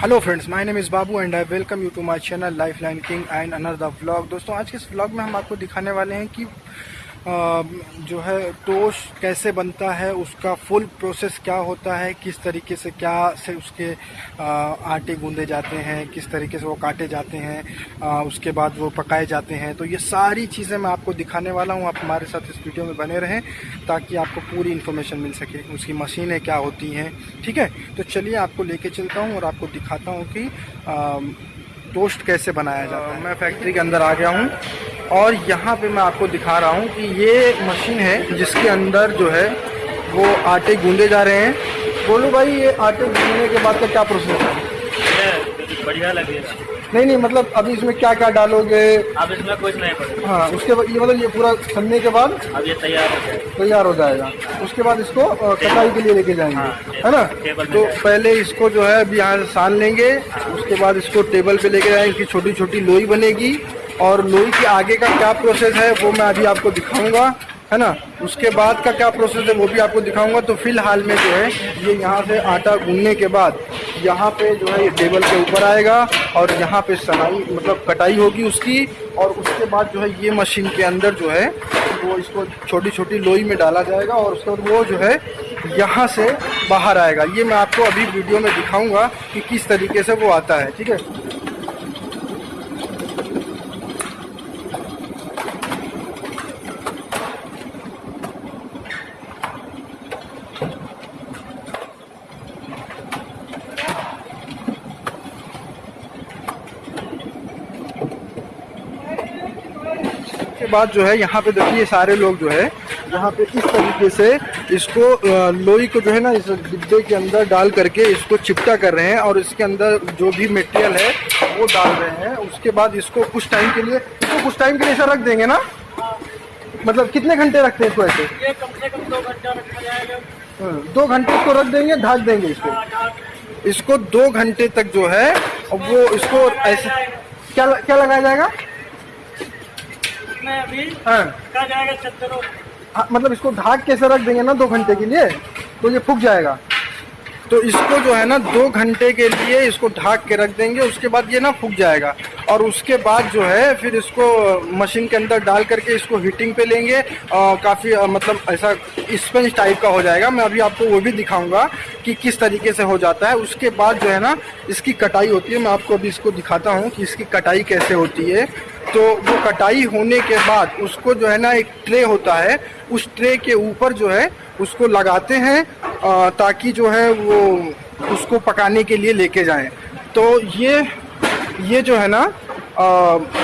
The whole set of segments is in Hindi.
Hello friends my name is Babu and I welcome you to my channel life line king and another vlog दोस्तों, आज के इस व्लॉग में हम आपको दिखाने वाले हैं कि जो है टोस्ट कैसे बनता है उसका फुल प्रोसेस क्या होता है किस तरीके से क्या से उसके आटे गूंदे जाते हैं किस तरीके से वो काटे जाते हैं उसके बाद वो पकाए जाते हैं। तो ये सारी चीज़ें मैं आपको दिखाने वाला हूँ। आप हमारे साथ इस वीडियो में बने रहें ताकि आपको पूरी इन्फॉर्मेशन मिल सके उसकी मशीनें क्या होती हैं ठीक है? तो चलिए आपको लेके चलता हूँ और आपको दिखाता हूँ कि टोस्ट कैसे बनाया जाता है। मैं फैक्ट्री के अंदर आ गया हूँ। और यहाँ पे मैं आपको दिखा रहा हूँ कि ये मशीन है जिसके अंदर जो है वो आटे गूंदे जा रहे हैं। बोलो भाई ये आटे गूंदने के बाद का क्या प्रोसेस है? बढ़िया लगेगा नहीं नहीं मतलब अभी इसमें क्या क्या डालोगे? अब इसमें कुछ नहीं पड़ेगा। हाँ उसके बाद ये मतलब ये पूरा छनने के बाद अब ये तैयार हो जाएगा। तैयार हो जाएगा। उसके बाद इसको कटाई के लिए लेके जाएँगे हाँ, है ना? तो पहले इसको जो है अभी यहाँ सान लेंगे उसके बाद इसको टेबल पे लेके जाएँगे इसकी छोटी छोटी लोई बनेगी और लोई के आगे का क्या प्रोसेस है, वो मैं अभी आपको दिखाऊँगा, है ना? उसके बाद का क्या प्रोसेस है, वो भी आपको दिखाऊँगा। तो फ़िलहाल में जो है, ये यहाँ से आटा गूंदने के बाद यहाँ पे जो है, ये टेबल के ऊपर आएगा और यहाँ पे सनाई मतलब कटाई होगी उसकी और उसके बाद जो है, ये मशीन के अंदर जो है, वो इसको छोटी छोटी लोई में डाला जाएगा और उसके बाद वो जो है, यहाँ से बाहर आएगा। ये मैं आपको अभी वीडियो में दिखाऊँगा कि किस तरीके से वो आता है, ठीक है? बाद जो है यहाँ पे देखिए सारे लोग जो है यहाँ पे इस तरीके से इसको लोई को जो है ना इस डिब्बे के अंदर डाल करके इसको चिपटा कर रहे हैं और इसके अंदर जो भी मटेरियल है वो डाल रहे हैं। उसके बाद इसको कुछ टाइम के लिए इसको कुछ टाइम के लिए ऐसा रख देंगे ना? मतलब कितने घंटे रखते हैं इसको ऐसे? ये कम से कम दो घंटा रखा जाएगा। हाँ, दो घंटे इसको रख देंगे ढाक देंगे इसको। इसको दो घंटे तक जो है वो इसको ऐसे क्या क्या लगाया जाएगा? इसमें अभी। हाँ। रखा जाएगा चद्दरों हाँ, मतलब इसको ढाक कैसे रख देंगे ना दो घंटे के लिए तो ये फूक जाएगा। तो इसको जो है ना दो घंटे के लिए इसको ढाक के रख देंगे उसके बाद ये ना फूक जाएगा। और उसके बाद जो है फिर इसको मशीन के अंदर डाल करके इसको हीटिंग पे लेंगे और काफ़ी मतलब ऐसा स्पंज टाइप का हो जाएगा। मैं अभी आपको वो भी दिखाऊँगा कि किस तरीके से हो जाता है। उसके बाद जो है ना इसकी कटाई होती है। मैं आपको अभी इसको दिखाता हूँ कि इसकी कटाई कैसे होती है। तो वो कटाई होने के बाद उसको जो है ना एक ट्रे होता है, उस ट्रे के ऊपर जो है उसको लगाते हैं ताकि जो है वो उसको पकाने के लिए लेके जाएँ। तो ये ये जो है ना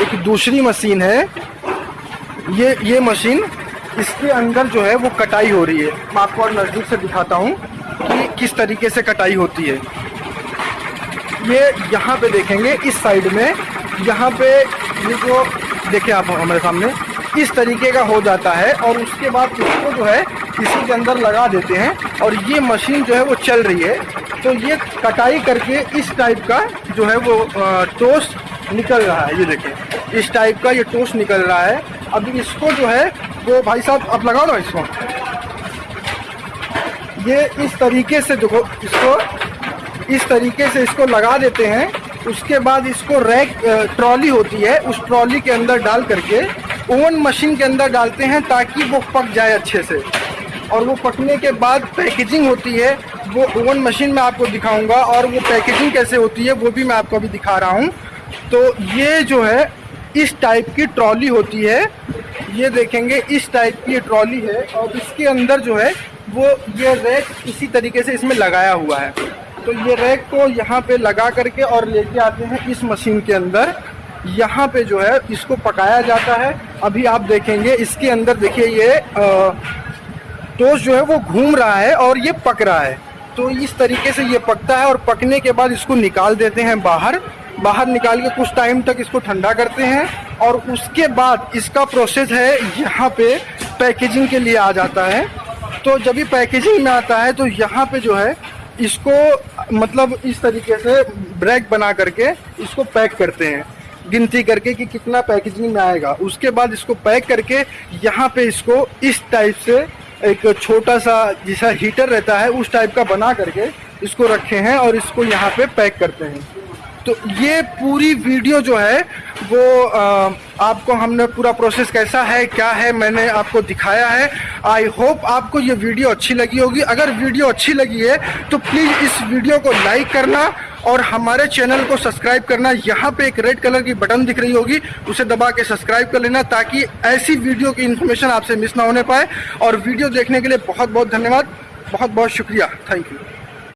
एक दूसरी मशीन है। ये ये मशीन इसके अंदर जो है वो कटाई हो रही है। मैं आपको और नज़दीक से दिखाता हूँ कि किस तरीके से कटाई होती है। ये यहाँ पे देखेंगे, इस साइड में, यहाँ पे जो, देखिए आप हमारे सामने, इस तरीके का हो जाता है और उसके बाद इसको जो है, इसी के अंदर लगा देते हैं और ये मशीन जो है वो चल रही है। तो ये कटाई करके इस टाइप का जो है वो टोस्ट निकल रहा है। ये देखिए, इस टाइप का ये टोस्ट निकल रहा है। अब इसको जो है, वो भाई साहब, आप लगाओ ना इसको। ये इस तरीके से देखो, इसको, इस तरीके से इसको लगा देते हैं। उसके बाद इसको रैक ट्रॉली होती है, उस ट्रॉली के अंदर डाल करके, ओवन मशीन के अंदर डालते हैं ताकि वो पक जाए अच्छे से। और वो पकने के बाद पैकेजिंग होती है, वो ओवन मशीन में आपको दिखाऊँगा, और वो पैकेजिंग कैसे होती है, वो भी मैं आपको अभी दिखा रहा हूँ। तो ये जो है, इस टाइप की ट्रॉली होती है। ये देखेंगे, इस टाइप की ट्रॉली है, और इसके अंदर जो है, वो ये रैक इसी तरीके से इसमें लगाया हुआ है। तो ये रैक को यहाँ पे लगा करके और लेके आते हैं इस मशीन के अंदर। यहाँ पे जो है इसको पकाया जाता है। अभी आप देखेंगे, इसके अंदर देखिए ये टोस्ट जो है वो घूम रहा है और ये पक रहा है। तो इस तरीके से ये पकता है और पकने के बाद इसको निकाल देते हैं बाहर। बाहर निकाल के कुछ टाइम तक इसको ठंडा करते हैं और उसके बाद इसका प्रोसेस है, यहाँ पे पैकेजिंग के लिए आ जाता है। तो जब ये पैकेजिंग में आता है तो यहाँ पे जो है इसको मतलब इस तरीके से ब्रैक बना करके इसको पैक करते हैं। गिनती करके कि कितना पैकेजिंग में आएगा। उसके बाद इसको पैक करके यहाँ पे इसको इस टाइप से एक छोटा सा जैसा हीटर रहता है, उस टाइप का बना करके इसको रखे हैं और इसको यहाँ पे पैक करते हैं। तो ये पूरी वीडियो जो है वो आ, आपको हमने पूरा प्रोसेस कैसा है क्या है मैंने आपको दिखाया है। आई होप आपको ये वीडियो अच्छी लगी होगी। अगर वीडियो अच्छी लगी है तो प्लीज़ इस वीडियो को लाइक करना और हमारे चैनल को सब्सक्राइब करना। यहाँ पे एक रेड कलर की बटन दिख रही होगी उसे दबा के सब्सक्राइब कर लेना ताकि ऐसी वीडियो की इन्फॉर्मेशन आपसे मिस ना होने पाए। और वीडियो देखने के लिए बहुत बहुत धन्यवाद। बहुत बहुत शुक्रिया। Thank you